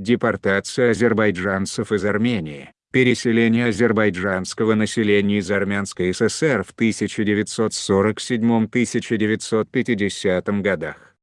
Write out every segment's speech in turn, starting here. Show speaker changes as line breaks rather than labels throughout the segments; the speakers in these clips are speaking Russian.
депортация азербайджанцев из Армении, переселение азербайджанского населения из Армянской ССР в 1947-1950 годах.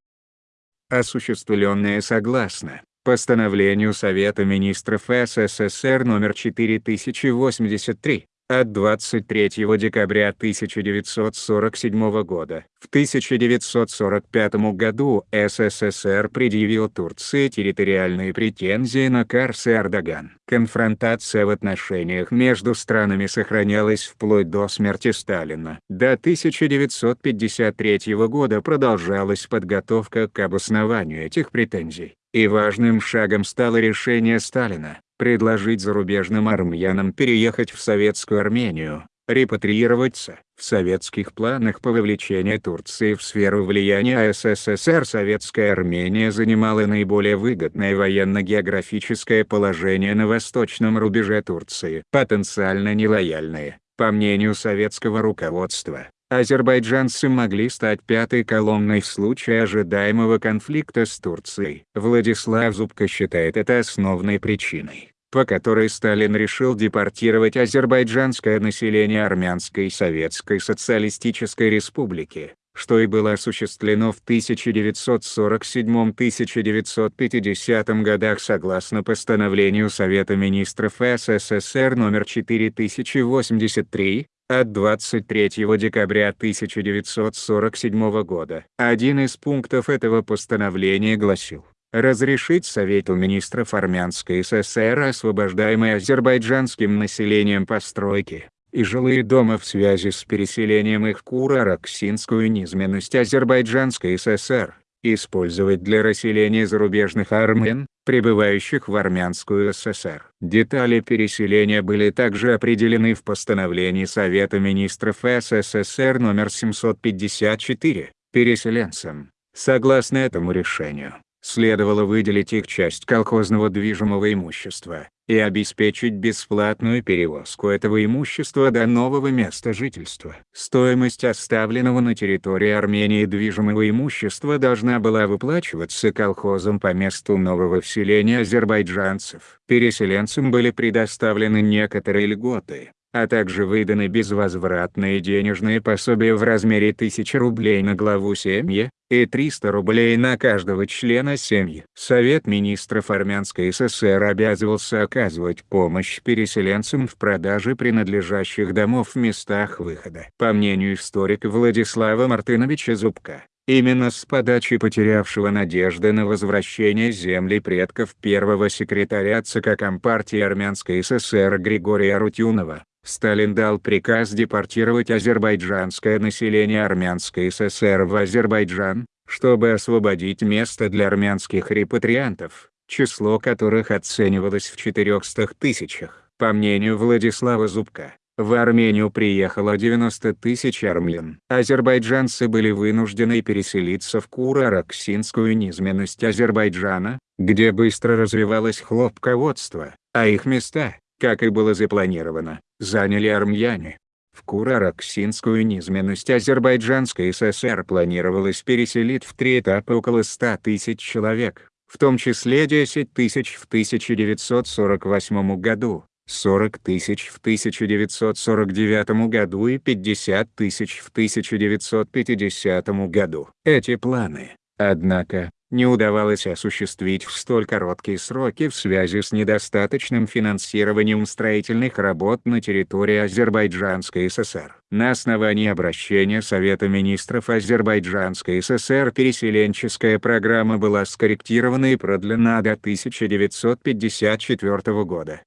Осуществленное согласно постановлению Совета министров СССР номер 4083 от 23 декабря 1947 года. В 1945 году СССР предъявил Турции территориальные претензии на Карс и Эрдоган. Конфронтация в отношениях между странами сохранялась вплоть до смерти Сталина. До 1953 года продолжалась подготовка к обоснованию этих претензий. И важным шагом стало решение Сталина предложить зарубежным армянам переехать в советскую Армению, репатриироваться. В советских планах по вовлечению Турции в сферу влияния СССР советская Армения занимала наиболее выгодное военно-географическое положение на восточном рубеже Турции. Потенциально нелояльные, по мнению советского руководства, азербайджанцы могли стать пятой колонной в случае ожидаемого конфликта с Турцией. Владислав Зубко считает это основной причиной, по которой Сталин решил депортировать азербайджанское население Армянской Советской Социалистической Республики, что и было осуществлено в 1947-1950 годах согласно постановлению Совета министров СССР номер 4083, от 23 декабря 1947 года. Один из пунктов этого постановления гласил разрешить Совету министров Армянской ССР освобождаемые азербайджанским населением постройки и жилые дома в связи с переселением их в Кура-Раксинскую низменность Азербайджанской ССР, использовать для расселения зарубежных армян, прибывающих в Армянскую ССР. Детали переселения были также определены в постановлении Совета министров СССР номер 754, переселенцам. Согласно этому решению, следовало выделить их часть колхозного движимого имущества, и обеспечить бесплатную перевозку этого имущества до нового места жительства. Стоимость оставленного на территории Армении движимого имущества должна была выплачиваться колхозом по месту нового вселения азербайджанцев. Переселенцам были предоставлены некоторые льготы, а также выданы безвозвратные денежные пособия в размере 1000 рублей на главу семьи, и 300 рублей на каждого члена семьи. Совет министров Армянской ССР обязывался оказывать помощь переселенцам в продаже принадлежащих домов в местах выхода. По мнению историка Владислава Мартыновича Зубка, Именно с подачи потерявшего надежды на возвращение земли предков первого секретаря ЦК Компартии Армянской ССР Григория Рутюнова, Сталин дал приказ депортировать азербайджанское население Армянской ССР в Азербайджан, чтобы освободить место для армянских репатриантов, число которых оценивалось в 400 тысячах. По мнению Владислава Зубка, в Армению приехало 90 тысяч армян. Азербайджанцы были вынуждены переселиться в Кура-Раксинскую низменность Азербайджана, где быстро развивалось хлопководство, а их места, как и было запланировано, заняли армяне. В Курараксинскую низменность Азербайджанской ССР планировалось переселить в три этапа около 100 тысяч человек, в том числе 10 тысяч в 1948 году, 40 тысяч в 1949 году и 50 тысяч в 1950 году. Эти планы, однако, не удавалось осуществить в столь короткие сроки в связи с недостаточным финансированием строительных работ на территории Азербайджанской ССР. На основании обращения Совета министров Азербайджанской ССР переселенческая программа была скорректирована и продлена до 1954 года.